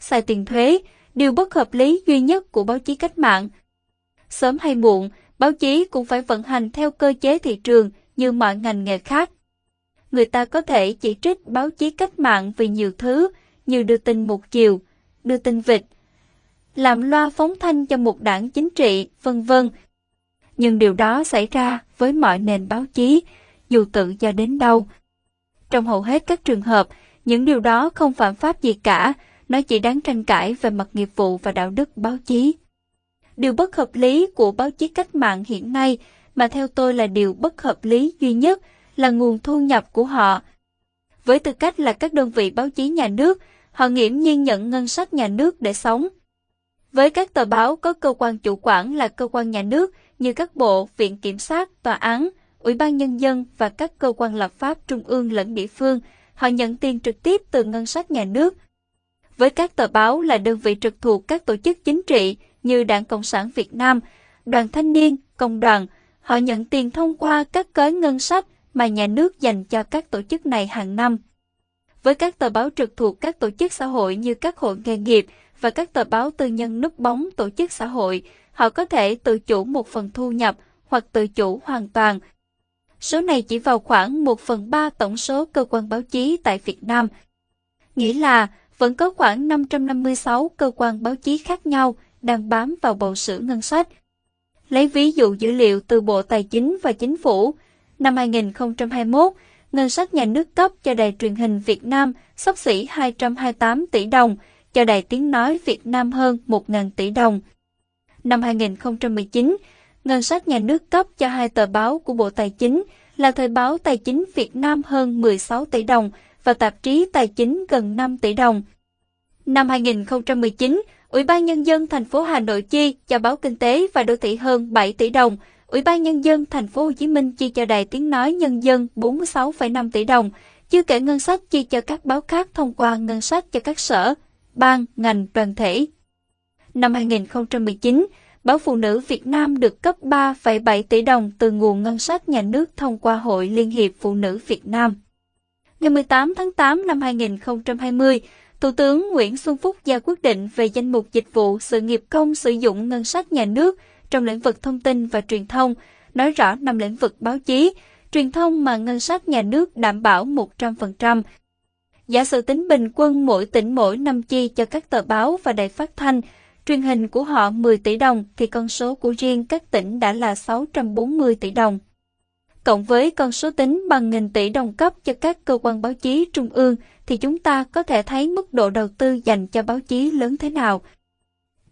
xài tiền thuế, điều bất hợp lý duy nhất của báo chí cách mạng. Sớm hay muộn, báo chí cũng phải vận hành theo cơ chế thị trường như mọi ngành nghề khác. Người ta có thể chỉ trích báo chí cách mạng vì nhiều thứ, như đưa tin một chiều, đưa tin vịt, làm loa phóng thanh cho một đảng chính trị, vân vân. Nhưng điều đó xảy ra với mọi nền báo chí, dù tự do đến đâu. Trong hầu hết các trường hợp, những điều đó không phạm pháp gì cả, nó chỉ đáng tranh cãi về mặt nghiệp vụ và đạo đức báo chí. Điều bất hợp lý của báo chí cách mạng hiện nay mà theo tôi là điều bất hợp lý duy nhất là nguồn thu nhập của họ. Với tư cách là các đơn vị báo chí nhà nước, họ nghiễm nhiên nhận ngân sách nhà nước để sống. Với các tờ báo có cơ quan chủ quản là cơ quan nhà nước như các bộ, viện kiểm sát, tòa án, ủy ban nhân dân và các cơ quan lập pháp trung ương lẫn địa phương, họ nhận tiền trực tiếp từ ngân sách nhà nước. Với các tờ báo là đơn vị trực thuộc các tổ chức chính trị như Đảng Cộng sản Việt Nam, Đoàn Thanh niên, Công đoàn, họ nhận tiền thông qua các gói ngân sách mà nhà nước dành cho các tổ chức này hàng năm. Với các tờ báo trực thuộc các tổ chức xã hội như các hội nghề nghiệp và các tờ báo tư nhân núp bóng tổ chức xã hội, họ có thể tự chủ một phần thu nhập hoặc tự chủ hoàn toàn. Số này chỉ vào khoảng 1 phần 3 tổng số cơ quan báo chí tại Việt Nam. Nghĩa là vẫn có khoảng 556 cơ quan báo chí khác nhau đang bám vào bộ sử ngân sách. Lấy ví dụ dữ liệu từ Bộ Tài chính và Chính phủ, năm 2021, ngân sách nhà nước cấp cho Đài truyền hình Việt Nam sắp xỉ 228 tỷ đồng, cho Đài Tiếng Nói Việt Nam hơn 1.000 tỷ đồng. Năm 2019, ngân sách nhà nước cấp cho hai tờ báo của Bộ Tài chính là Thời báo Tài chính Việt Nam hơn 16 tỷ đồng và tạp chí Tài chính gần 5 tỷ đồng. Năm 2019, Ủy ban Nhân dân thành phố Hà Nội chi cho báo Kinh tế và Đô thị hơn 7 tỷ đồng, Ủy ban Nhân dân thành phố Hồ Chí Minh chi cho Đài Tiếng Nói Nhân dân 46,5 tỷ đồng, chưa kể ngân sách chi cho các báo khác thông qua ngân sách cho các sở, ban, ngành, đoàn thể. Năm 2019, Báo Phụ nữ Việt Nam được cấp 3,7 tỷ đồng từ nguồn ngân sách nhà nước thông qua Hội Liên hiệp Phụ nữ Việt Nam. Ngày 18 tháng 8 năm 2020, Thủ tướng Nguyễn Xuân Phúc ra quyết định về danh mục dịch vụ sự nghiệp công sử dụng ngân sách nhà nước trong lĩnh vực thông tin và truyền thông, nói rõ năm lĩnh vực báo chí, truyền thông mà ngân sách nhà nước đảm bảo 100%. Giả sử tính bình quân mỗi tỉnh mỗi năm chi cho các tờ báo và đài phát thanh, truyền hình của họ 10 tỷ đồng thì con số của riêng các tỉnh đã là 640 tỷ đồng. Cộng với con số tính bằng nghìn tỷ đồng cấp cho các cơ quan báo chí trung ương thì chúng ta có thể thấy mức độ đầu tư dành cho báo chí lớn thế nào.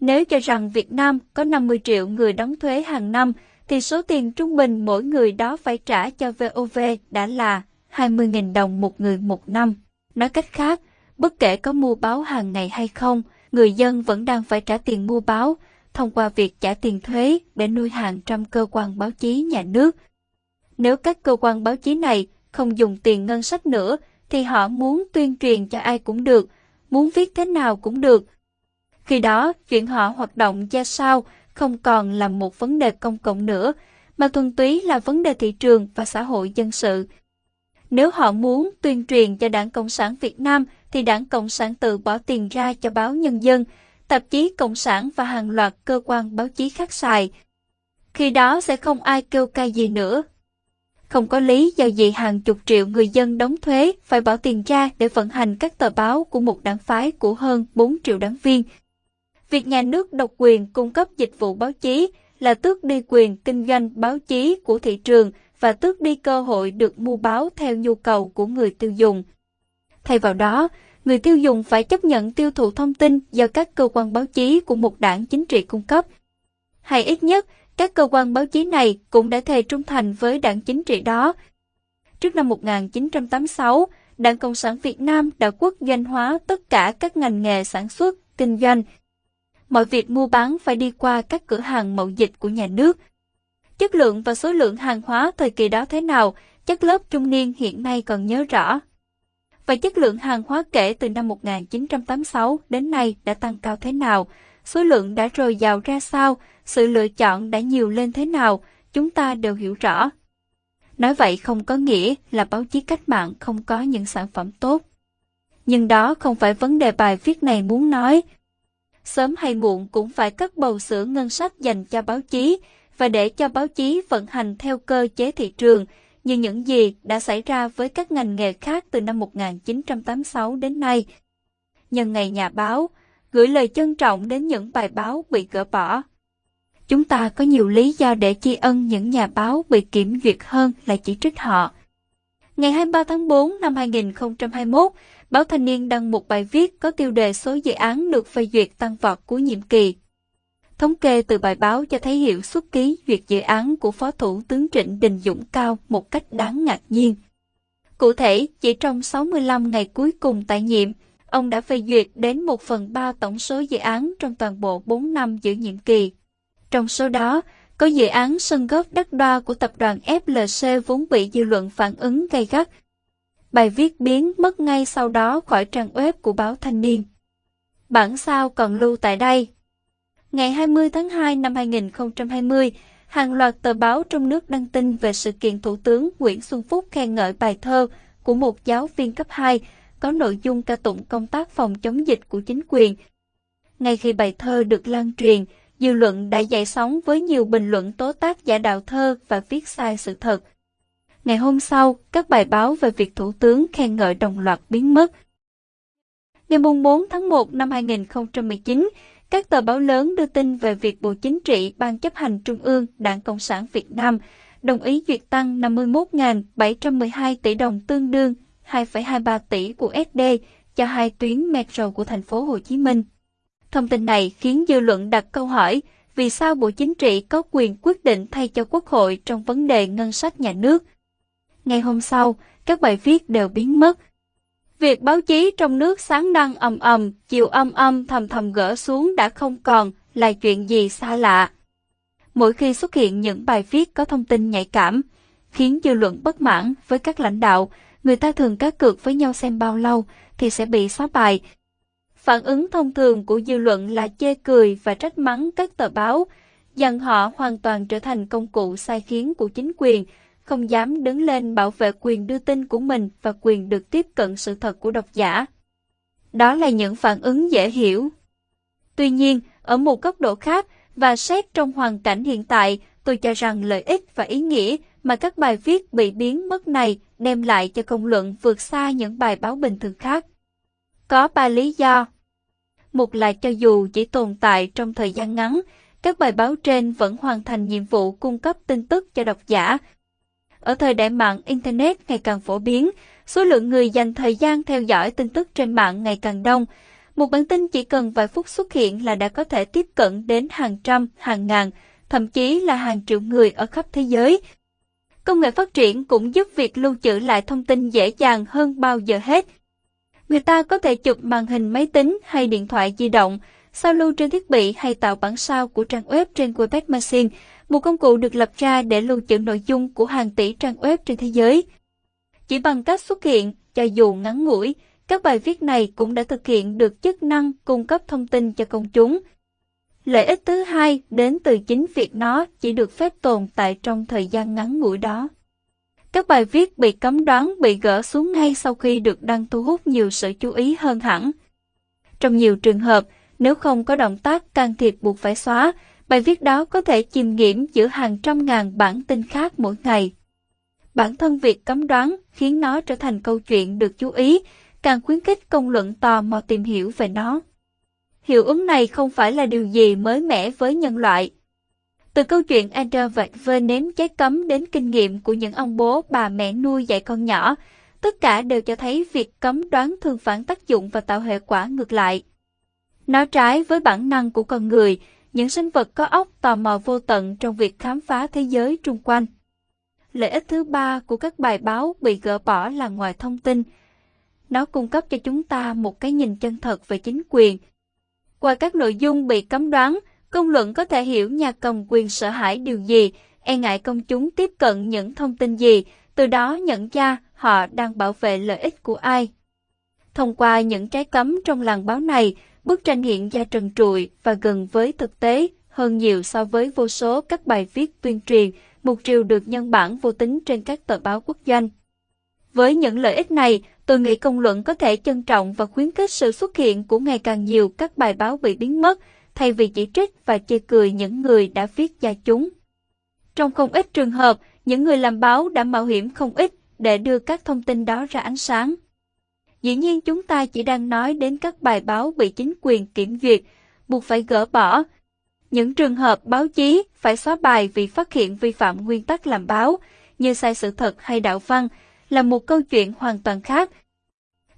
Nếu cho rằng Việt Nam có 50 triệu người đóng thuế hàng năm, thì số tiền trung bình mỗi người đó phải trả cho VOV đã là 20.000 đồng một người một năm. Nói cách khác, bất kể có mua báo hàng ngày hay không, người dân vẫn đang phải trả tiền mua báo thông qua việc trả tiền thuế để nuôi hàng trăm cơ quan báo chí nhà nước. Nếu các cơ quan báo chí này không dùng tiền ngân sách nữa, thì họ muốn tuyên truyền cho ai cũng được, muốn viết thế nào cũng được. Khi đó, chuyện họ hoạt động ra sao không còn là một vấn đề công cộng nữa, mà thuần túy là vấn đề thị trường và xã hội dân sự. Nếu họ muốn tuyên truyền cho Đảng Cộng sản Việt Nam thì Đảng Cộng sản tự bỏ tiền ra cho báo Nhân dân, tạp chí Cộng sản và hàng loạt cơ quan báo chí khác xài. Khi đó sẽ không ai kêu ca gì nữa. Không có lý do gì hàng chục triệu người dân đóng thuế phải bỏ tiền ra để vận hành các tờ báo của một đảng phái của hơn 4 triệu đảng viên. Việc nhà nước độc quyền cung cấp dịch vụ báo chí là tước đi quyền kinh doanh báo chí của thị trường và tước đi cơ hội được mua báo theo nhu cầu của người tiêu dùng. Thay vào đó, người tiêu dùng phải chấp nhận tiêu thụ thông tin do các cơ quan báo chí của một đảng chính trị cung cấp. Hay ít nhất, các cơ quan báo chí này cũng đã thề trung thành với đảng chính trị đó. Trước năm 1986, Đảng Cộng sản Việt Nam đã quốc doanh hóa tất cả các ngành nghề sản xuất, kinh doanh. Mọi việc mua bán phải đi qua các cửa hàng mậu dịch của nhà nước. Chất lượng và số lượng hàng hóa thời kỳ đó thế nào, chắc lớp trung niên hiện nay còn nhớ rõ và chất lượng hàng hóa kể từ năm 1986 đến nay đã tăng cao thế nào, số lượng đã rồi dào ra sao, sự lựa chọn đã nhiều lên thế nào, chúng ta đều hiểu rõ. Nói vậy không có nghĩa là báo chí cách mạng không có những sản phẩm tốt. Nhưng đó không phải vấn đề bài viết này muốn nói. Sớm hay muộn cũng phải cắt bầu sữa ngân sách dành cho báo chí và để cho báo chí vận hành theo cơ chế thị trường, như những gì đã xảy ra với các ngành nghề khác từ năm 1986 đến nay. Nhân ngày nhà báo, gửi lời trân trọng đến những bài báo bị gỡ bỏ. Chúng ta có nhiều lý do để tri ân những nhà báo bị kiểm duyệt hơn là chỉ trích họ. Ngày 23 tháng 4 năm 2021, báo Thanh niên đăng một bài viết có tiêu đề số dự án được phê duyệt tăng vọt của nhiệm kỳ. Thống kê từ bài báo cho thấy hiệu suất ký duyệt dự án của Phó Thủ tướng Trịnh Đình Dũng cao một cách đáng ngạc nhiên. Cụ thể, chỉ trong 65 ngày cuối cùng tại nhiệm, ông đã phê duyệt đến 1 phần 3 tổng số dự án trong toàn bộ 4 năm giữ nhiệm kỳ. Trong số đó, có dự án sân góp đắt đo của tập đoàn FLC vốn bị dư luận phản ứng gay gắt. Bài viết biến mất ngay sau đó khỏi trang web của báo Thanh niên. Bản sao còn lưu tại đây. Ngày 20 tháng 2 năm 2020, hàng loạt tờ báo trong nước đăng tin về sự kiện Thủ tướng Nguyễn Xuân Phúc khen ngợi bài thơ của một giáo viên cấp 2 có nội dung ca tụng công tác phòng chống dịch của chính quyền. Ngay khi bài thơ được lan truyền, dư luận đã dậy sóng với nhiều bình luận tố tác giả đạo thơ và viết sai sự thật. Ngày hôm sau, các bài báo về việc Thủ tướng khen ngợi đồng loạt biến mất. Ngày 4 tháng 1 năm 2019, các tờ báo lớn đưa tin về việc Bộ Chính trị Ban chấp hành Trung ương Đảng Cộng sản Việt Nam đồng ý duyệt tăng 51.712 tỷ đồng tương đương 2,23 tỷ của SD cho hai tuyến metro của thành phố Hồ Chí Minh. Thông tin này khiến dư luận đặt câu hỏi vì sao Bộ Chính trị có quyền quyết định thay cho Quốc hội trong vấn đề ngân sách nhà nước. Ngày hôm sau, các bài viết đều biến mất. Việc báo chí trong nước sáng đăng ầm ầm, chiều âm âm thầm thầm gỡ xuống đã không còn là chuyện gì xa lạ. Mỗi khi xuất hiện những bài viết có thông tin nhạy cảm, khiến dư luận bất mãn với các lãnh đạo, người ta thường cá cược với nhau xem bao lâu thì sẽ bị xóa bài. Phản ứng thông thường của dư luận là chê cười và trách mắng các tờ báo, dần họ hoàn toàn trở thành công cụ sai khiến của chính quyền, không dám đứng lên bảo vệ quyền đưa tin của mình và quyền được tiếp cận sự thật của độc giả. Đó là những phản ứng dễ hiểu. Tuy nhiên, ở một góc độ khác và xét trong hoàn cảnh hiện tại, tôi cho rằng lợi ích và ý nghĩa mà các bài viết bị biến mất này đem lại cho công luận vượt xa những bài báo bình thường khác. Có ba lý do. Một là cho dù chỉ tồn tại trong thời gian ngắn, các bài báo trên vẫn hoàn thành nhiệm vụ cung cấp tin tức cho độc giả. Ở thời đại mạng Internet ngày càng phổ biến, số lượng người dành thời gian theo dõi tin tức trên mạng ngày càng đông. Một bản tin chỉ cần vài phút xuất hiện là đã có thể tiếp cận đến hàng trăm, hàng ngàn, thậm chí là hàng triệu người ở khắp thế giới. Công nghệ phát triển cũng giúp việc lưu trữ lại thông tin dễ dàng hơn bao giờ hết. Người ta có thể chụp màn hình máy tính hay điện thoại di động, sao lưu trên thiết bị hay tạo bản sao của trang web trên Webpack Machine, một công cụ được lập ra để lưu trữ nội dung của hàng tỷ trang web trên thế giới. Chỉ bằng cách xuất hiện, cho dù ngắn ngủi, các bài viết này cũng đã thực hiện được chức năng cung cấp thông tin cho công chúng. Lợi ích thứ hai đến từ chính việc nó chỉ được phép tồn tại trong thời gian ngắn ngủi đó. Các bài viết bị cấm đoán bị gỡ xuống ngay sau khi được đăng thu hút nhiều sự chú ý hơn hẳn. Trong nhiều trường hợp, nếu không có động tác can thiệp buộc phải xóa, bài viết đó có thể chìm nghiễm giữa hàng trăm ngàn bản tin khác mỗi ngày. Bản thân việc cấm đoán khiến nó trở thành câu chuyện được chú ý, càng khuyến khích công luận tò mò tìm hiểu về nó. Hiệu ứng này không phải là điều gì mới mẻ với nhân loại. Từ câu chuyện Andrew và Vơ nếm trái cấm đến kinh nghiệm của những ông bố bà mẹ nuôi dạy con nhỏ, tất cả đều cho thấy việc cấm đoán thường phản tác dụng và tạo hệ quả ngược lại. Nó trái với bản năng của con người, những sinh vật có óc tò mò vô tận trong việc khám phá thế giới xung quanh. Lợi ích thứ ba của các bài báo bị gỡ bỏ là ngoài thông tin. Nó cung cấp cho chúng ta một cái nhìn chân thật về chính quyền. Qua các nội dung bị cấm đoán, công luận có thể hiểu nhà cầm quyền sợ hãi điều gì, e ngại công chúng tiếp cận những thông tin gì, từ đó nhận ra họ đang bảo vệ lợi ích của ai. Thông qua những trái cấm trong làng báo này, bức tranh hiện ra trần trụi và gần với thực tế hơn nhiều so với vô số các bài viết tuyên truyền, một triều được nhân bản vô tính trên các tờ báo quốc doanh. Với những lợi ích này, tôi nghĩ công luận có thể trân trọng và khuyến khích sự xuất hiện của ngày càng nhiều các bài báo bị biến mất, thay vì chỉ trích và chê cười những người đã viết ra chúng. Trong không ít trường hợp, những người làm báo đã mạo hiểm không ít để đưa các thông tin đó ra ánh sáng. Dĩ nhiên chúng ta chỉ đang nói đến các bài báo bị chính quyền kiểm duyệt, buộc phải gỡ bỏ. Những trường hợp báo chí phải xóa bài vì phát hiện vi phạm nguyên tắc làm báo, như sai sự thật hay đạo văn, là một câu chuyện hoàn toàn khác.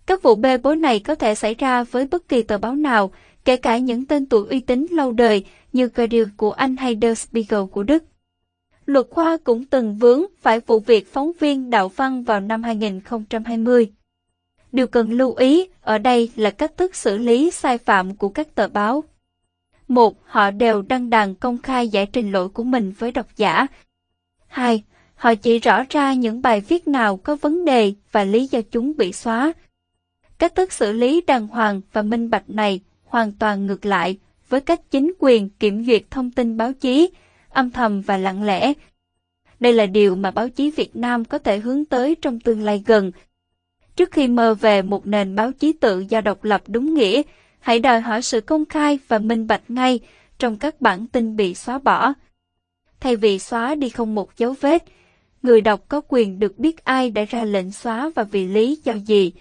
Các vụ bê bối này có thể xảy ra với bất kỳ tờ báo nào, kể cả những tên tuổi uy tín lâu đời như Guardian của Anh hay Der Spiegel của Đức. Luật khoa cũng từng vướng phải vụ việc phóng viên đạo văn vào năm 2020. Điều cần lưu ý ở đây là cách thức xử lý sai phạm của các tờ báo. Một, họ đều đăng đàn công khai giải trình lỗi của mình với độc giả. Hai, họ chỉ rõ ra những bài viết nào có vấn đề và lý do chúng bị xóa. Cách thức xử lý đàng hoàng và minh bạch này hoàn toàn ngược lại với cách chính quyền kiểm duyệt thông tin báo chí, âm thầm và lặng lẽ. Đây là điều mà báo chí Việt Nam có thể hướng tới trong tương lai gần. Trước khi mơ về một nền báo chí tự do độc lập đúng nghĩa, hãy đòi hỏi sự công khai và minh bạch ngay trong các bản tin bị xóa bỏ. Thay vì xóa đi không một dấu vết, người đọc có quyền được biết ai đã ra lệnh xóa và vì lý do gì.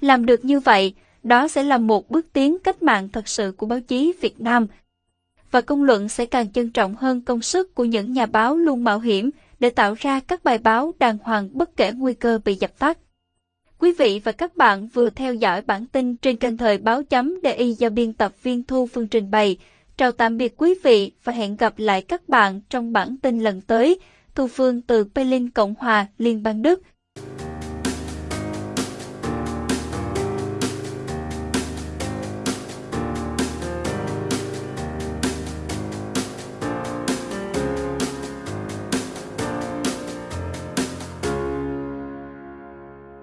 Làm được như vậy, đó sẽ là một bước tiến cách mạng thật sự của báo chí Việt Nam. Và công luận sẽ càng trân trọng hơn công sức của những nhà báo luôn mạo hiểm để tạo ra các bài báo đàng hoàng bất kể nguy cơ bị dập tắt. Quý vị và các bạn vừa theo dõi bản tin trên kênh thời báo chấm DI do biên tập viên Thu Phương trình bày. Chào tạm biệt quý vị và hẹn gặp lại các bạn trong bản tin lần tới. Thu Phương từ Berlin Cộng hòa Liên bang Đức